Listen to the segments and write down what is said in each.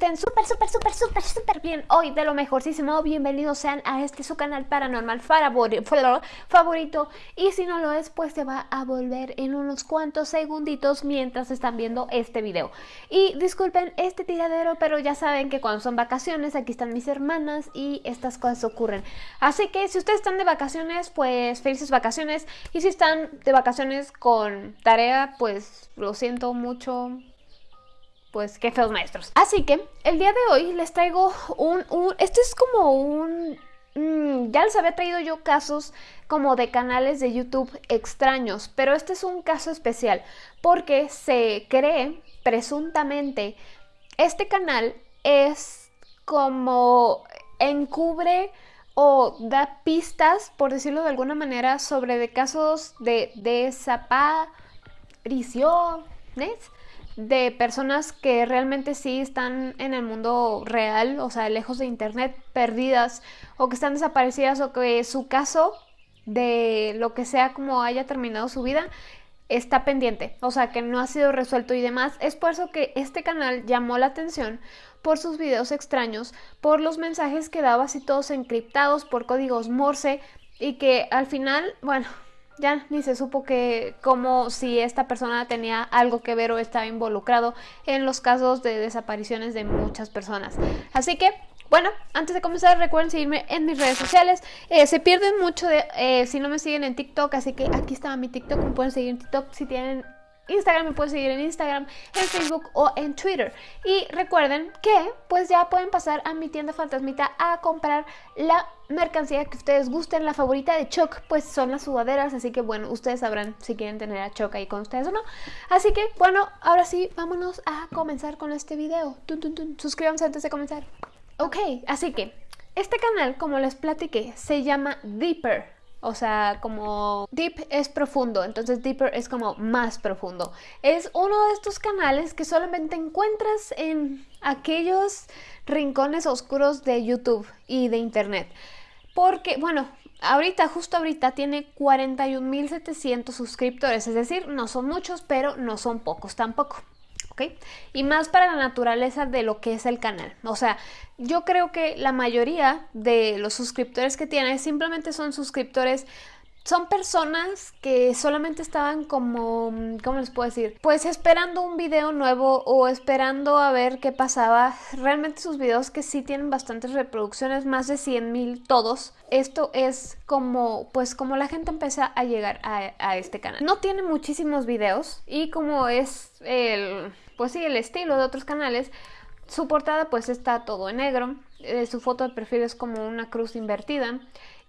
estén súper, súper, súper, súper, súper bien. Hoy de lo mejorcísimo, bienvenidos sean a este su canal paranormal favorito. Y si no lo es, pues se va a volver en unos cuantos segunditos mientras están viendo este video. Y disculpen este tiradero, pero ya saben que cuando son vacaciones, aquí están mis hermanas y estas cosas ocurren. Así que si ustedes están de vacaciones, pues felices vacaciones. Y si están de vacaciones con tarea, pues lo siento mucho pues qué feos maestros. Así que el día de hoy les traigo un... este es como un... Mm, ya les había traído yo casos como de canales de YouTube extraños, pero este es un caso especial porque se cree presuntamente este canal es como encubre o da pistas, por decirlo de alguna manera, sobre de casos de desapariciones de personas que realmente sí están en el mundo real, o sea, lejos de internet, perdidas o que están desaparecidas o que su caso de lo que sea como haya terminado su vida está pendiente, o sea, que no ha sido resuelto y demás. Es por eso que este canal llamó la atención por sus videos extraños, por los mensajes que daba así todos encriptados por códigos Morse y que al final, bueno, ya ni se supo que como si esta persona tenía algo que ver o estaba involucrado en los casos de desapariciones de muchas personas. Así que bueno, antes de comenzar recuerden seguirme en mis redes sociales. Eh, se pierden mucho de eh, si no me siguen en TikTok, así que aquí está mi TikTok, me pueden seguir en TikTok si tienen Instagram, me pueden seguir en Instagram, en Facebook o en Twitter. Y recuerden que pues ya pueden pasar a mi tienda fantasmita a comprar la mercancía que ustedes gusten. La favorita de Choc pues son las sudaderas, así que bueno, ustedes sabrán si quieren tener a Choc ahí con ustedes o no. Así que bueno, ahora sí, vámonos a comenzar con este video. Suscríbanse antes de comenzar. Ok, así que este canal, como les platiqué, se llama Deeper. O sea, como deep es profundo, entonces deeper es como más profundo. Es uno de estos canales que solamente encuentras en aquellos rincones oscuros de YouTube y de internet. Porque, bueno, ahorita, justo ahorita, tiene 41.700 suscriptores. Es decir, no son muchos, pero no son pocos tampoco. Y más para la naturaleza de lo que es el canal. O sea, yo creo que la mayoría de los suscriptores que tiene simplemente son suscriptores son personas que solamente estaban como, ¿cómo les puedo decir? Pues esperando un video nuevo o esperando a ver qué pasaba. Realmente sus videos que sí tienen bastantes reproducciones, más de 100 mil todos. Esto es como, pues como la gente empieza a llegar a, a este canal. No tiene muchísimos videos y como es el, pues sí, el estilo de otros canales, su portada pues está todo en negro, eh, su foto de perfil es como una cruz invertida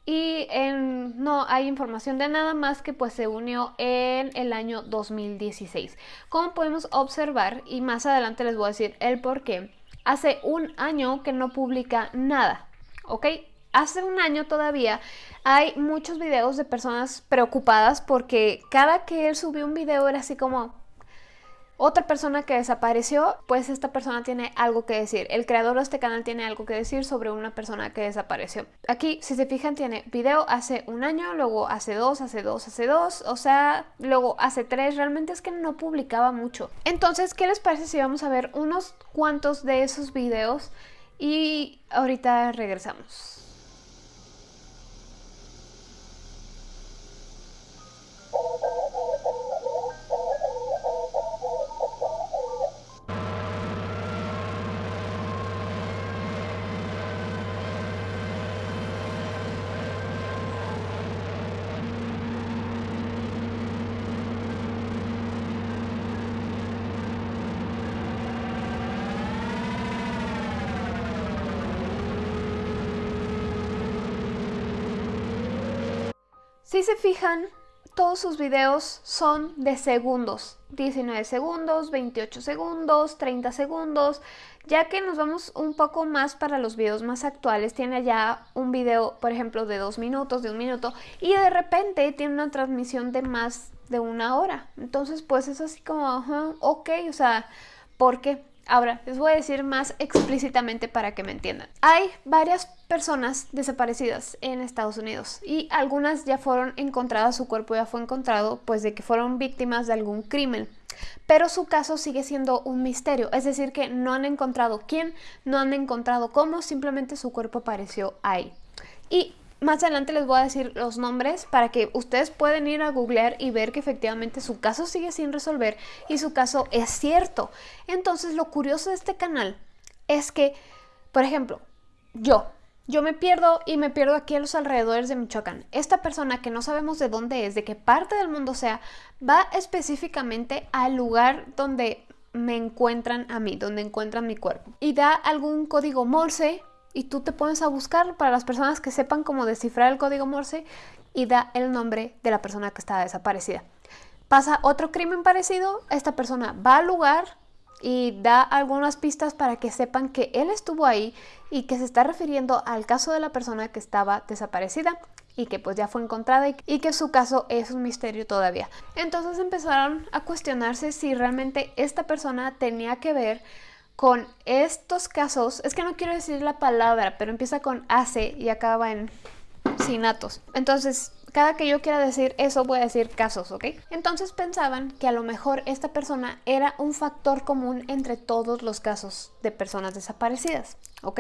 y no hay información de nada más que pues se unió en el año 2016. Como podemos observar, y más adelante les voy a decir el por qué, hace un año que no publica nada, ¿ok? Hace un año todavía hay muchos videos de personas preocupadas porque cada que él subió un video era así como, otra persona que desapareció, pues esta persona tiene algo que decir. El creador de este canal tiene algo que decir sobre una persona que desapareció. Aquí, si se fijan, tiene video hace un año, luego hace dos, hace dos, hace dos, o sea, luego hace tres. Realmente es que no publicaba mucho. Entonces, ¿qué les parece si vamos a ver unos cuantos de esos videos? Y ahorita regresamos. Si se fijan, todos sus videos son de segundos, 19 segundos, 28 segundos, 30 segundos, ya que nos vamos un poco más para los videos más actuales, tiene ya un video, por ejemplo, de dos minutos, de un minuto, y de repente tiene una transmisión de más de una hora. Entonces, pues es así como, ok, o sea, ¿por qué? Ahora, les voy a decir más explícitamente para que me entiendan. Hay varias personas desaparecidas en Estados Unidos y algunas ya fueron encontradas, su cuerpo ya fue encontrado, pues de que fueron víctimas de algún crimen. Pero su caso sigue siendo un misterio, es decir, que no han encontrado quién, no han encontrado cómo, simplemente su cuerpo apareció ahí. Y más adelante les voy a decir los nombres para que ustedes pueden ir a googlear y ver que efectivamente su caso sigue sin resolver y su caso es cierto. Entonces lo curioso de este canal es que, por ejemplo, yo, yo me pierdo y me pierdo aquí a los alrededores de Michoacán. Esta persona que no sabemos de dónde es, de qué parte del mundo sea, va específicamente al lugar donde me encuentran a mí, donde encuentran mi cuerpo. Y da algún código Morse y tú te pones a buscar para las personas que sepan cómo descifrar el código Morse y da el nombre de la persona que está desaparecida. Pasa otro crimen parecido, esta persona va al lugar y da algunas pistas para que sepan que él estuvo ahí y que se está refiriendo al caso de la persona que estaba desaparecida y que pues ya fue encontrada y, que su caso es un misterio todavía. Entonces empezaron a cuestionarse si realmente esta persona tenía que ver con estos casos, es que no quiero decir la palabra, pero empieza con AC y acaba en sinatos. Entonces, cada que yo quiera decir eso, voy a decir casos, ¿ok? Entonces pensaban que a lo mejor esta persona era un factor común entre todos los casos de personas desaparecidas, ¿ok?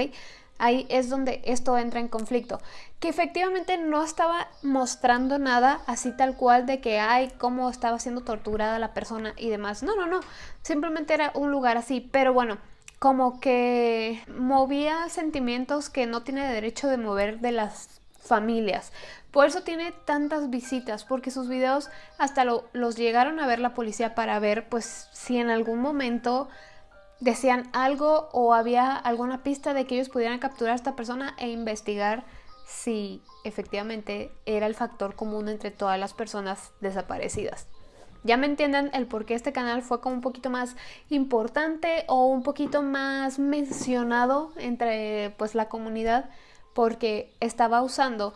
Ahí es donde esto entra en conflicto. Que efectivamente no estaba mostrando nada así tal cual de que, ay, cómo estaba siendo torturada la persona y demás. No, no, no. Simplemente era un lugar así. Pero bueno, como que movía sentimientos que no tiene derecho de mover de las familias. Por eso tiene tantas visitas, porque sus videos hasta los llegaron a ver la policía para ver pues si en algún momento decían algo o había alguna pista de que ellos pudieran capturar a esta persona e investigar si efectivamente era el factor común entre todas las personas desaparecidas. Ya me entiendan el por qué este canal fue como un poquito más importante o un poquito más mencionado entre pues la comunidad porque estaba usando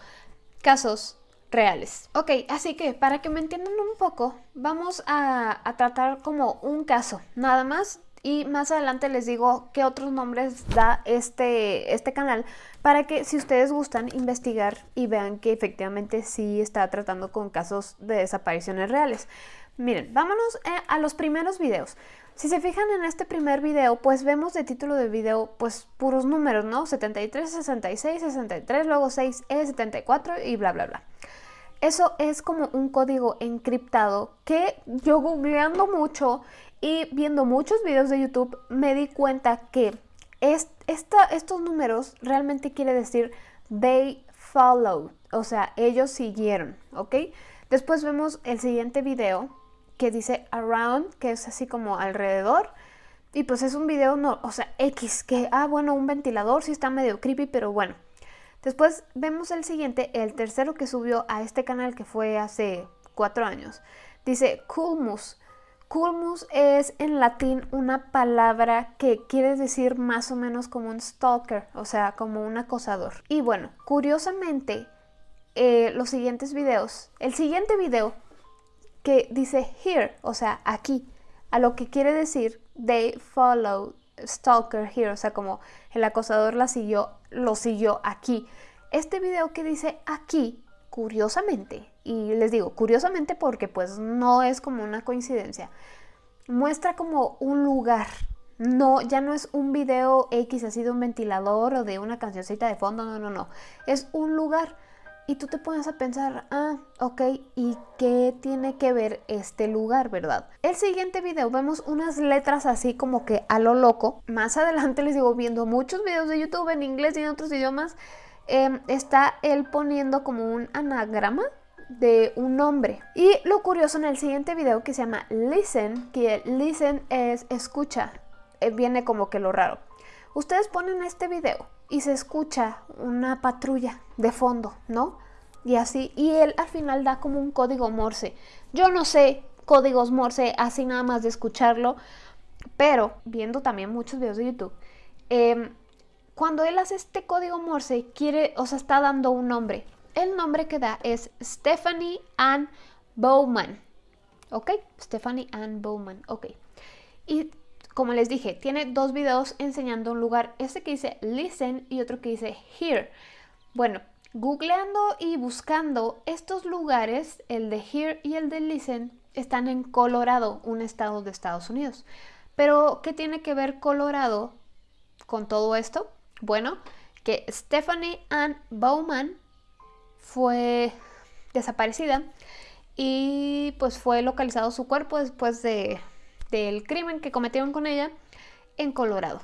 casos reales. Ok, así que para que me entiendan un poco, vamos a tratar como un caso, nada más y más adelante les digo qué otros nombres da este, este canal para que si ustedes gustan investigar y vean que efectivamente sí está tratando con casos de desapariciones reales. Miren, vámonos eh, a los primeros videos. Si se fijan en este primer video, pues vemos de título de video pues puros números, ¿no? 73, 66, 63, luego 6E, 74 y bla, bla, bla. Eso es como un código encriptado que yo googleando mucho y viendo muchos videos de YouTube me di cuenta que estos números realmente quiere decir they followed, o sea, ellos siguieron, ¿ok? Después vemos el siguiente video que dice around, que es así como alrededor. Y pues es un video, no, o sea, X, que, ah, bueno, un ventilador, sí está medio creepy, pero bueno. Después vemos el siguiente, el tercero que subió a este canal que fue hace cuatro años. Dice culmus, Culmus es en latín una palabra que quiere decir más o menos como un stalker, o sea, como un acosador. Y bueno, curiosamente, eh, los siguientes videos, el siguiente video que dice here, o sea, aquí, a lo que quiere decir they follow stalker here, o sea, como el acosador la siguió, lo siguió aquí. Este video que dice aquí curiosamente, y les digo curiosamente porque pues no es como una coincidencia, muestra como un lugar. No, ya no es un video X así de un ventilador o de una cancioncita de fondo, no, no, no. Es un lugar. Y tú te pones a pensar, ah, ok, ¿y qué tiene que ver este lugar, verdad? El siguiente video vemos unas letras así como que a lo loco. Más adelante les digo, viendo muchos videos de YouTube en inglés y en otros idiomas, Em, está él poniendo como un anagrama de un nombre. Y lo curioso en el siguiente video que se llama Listen, que listen es escucha, eh, viene como que lo raro. Ustedes ponen este video y se escucha una patrulla de fondo, ¿no? Y así, y él al final da como un código Morse. Yo no sé códigos Morse así nada más de escucharlo, pero viendo también muchos videos de YouTube, eh, cuando él hace este código Morse, quiere, o sea, está dando un nombre. El nombre que da es Stephanie Ann Bowman. ¿Ok? Stephanie Ann Bowman. Ok. Y como les dije, tiene dos videos enseñando un lugar, este que dice listen y otro que dice here. Bueno, googleando y buscando estos lugares, el de here y el de listen, están en Colorado, un estado de Estados Unidos. Pero, ¿qué tiene que ver Colorado con todo esto? Bueno, que Stephanie Ann Bowman fue desaparecida y pues fue localizado su cuerpo después de, del crimen que cometieron con ella en Colorado.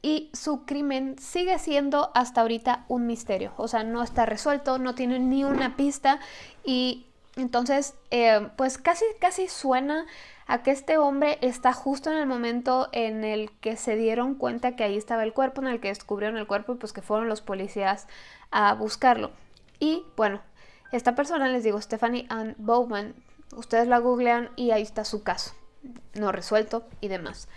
Y su crimen sigue siendo hasta ahorita un misterio, o sea, no está resuelto, no tiene ni una pista y entonces eh, pues casi, casi suena a que este hombre está justo en el momento en el que se dieron cuenta que ahí estaba el cuerpo, en el que descubrieron el cuerpo y pues que fueron los policías a buscarlo. Y bueno, esta persona, les digo, Stephanie Ann Bowman, ustedes la googlean y ahí está su caso, no resuelto y demás.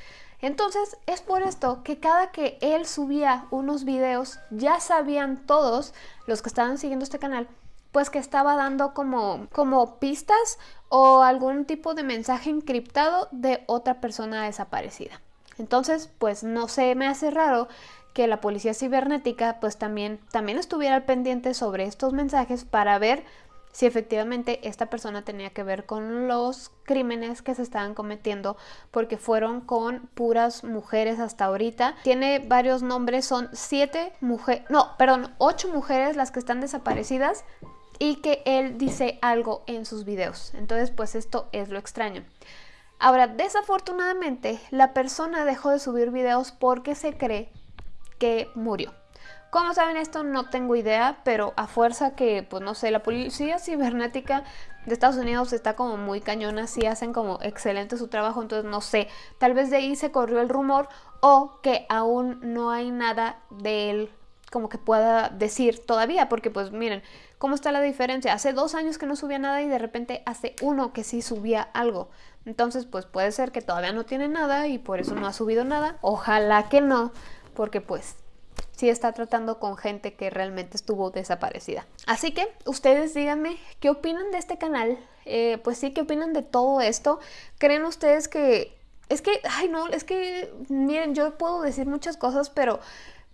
Entonces es por esto que cada que él subía unos videos, ya sabían todos los que estaban siguiendo este canal, pues que estaba dando como, como pistas o algún tipo de mensaje encriptado de otra persona desaparecida. Entonces, pues no se me hace raro que la policía cibernética pues también, también estuviera al pendiente sobre estos mensajes para ver si efectivamente esta persona tenía que ver con los crímenes que se estaban cometiendo porque fueron con puras mujeres hasta ahorita. Tiene varios nombres, son siete mujeres, no, perdón, ocho mujeres las que están desaparecidas y que él dice algo en sus videos. Entonces, pues esto es lo extraño. Ahora, desafortunadamente, la persona dejó de subir videos porque se cree que murió. ¿Cómo saben esto? No tengo idea, pero a fuerza que, pues no sé, la policía cibernética de Estados Unidos está como muy cañona, sí hacen como excelente su trabajo, entonces no sé, tal vez de ahí se corrió el rumor o que aún no hay nada de él como que pueda decir todavía, porque pues miren, ¿cómo está la diferencia? Hace dos años que no subía nada y de repente hace uno que sí subía algo. Entonces pues puede ser que todavía no tiene nada y por eso no ha subido nada. Ojalá que no, porque pues sí está tratando con gente que realmente estuvo desaparecida. Así que ustedes díganme qué opinan de este canal, eh, pues sí, qué opinan de todo esto. ¿Creen ustedes que... Es que, ay no, es que, miren, yo puedo decir muchas cosas, pero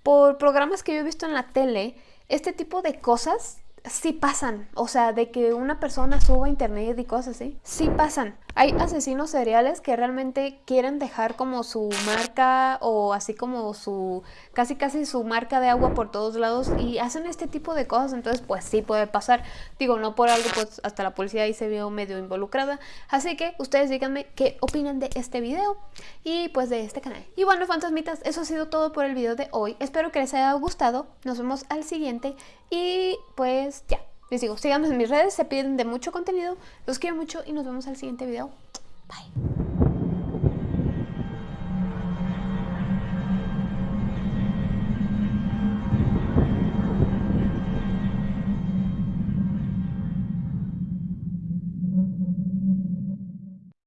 por programas que yo he visto en la tele, este tipo de cosas sí pasan. O sea, de que una persona suba internet y cosas así, sí pasan. Hay asesinos seriales que realmente quieren dejar como su marca o así como su, casi casi su marca de agua por todos lados y hacen este tipo de cosas, entonces pues sí puede pasar. Digo, no por algo, pues hasta la policía ahí se vio medio involucrada. Así que ustedes díganme qué opinan de este video y pues de este canal. Y bueno, fantasmitas, eso ha sido todo por el video de hoy. Espero que les haya gustado. Nos vemos al siguiente y pues ya. Les digo, síganme en mis redes, se piden de mucho contenido. Los quiero mucho y nos vemos al siguiente video. Bye.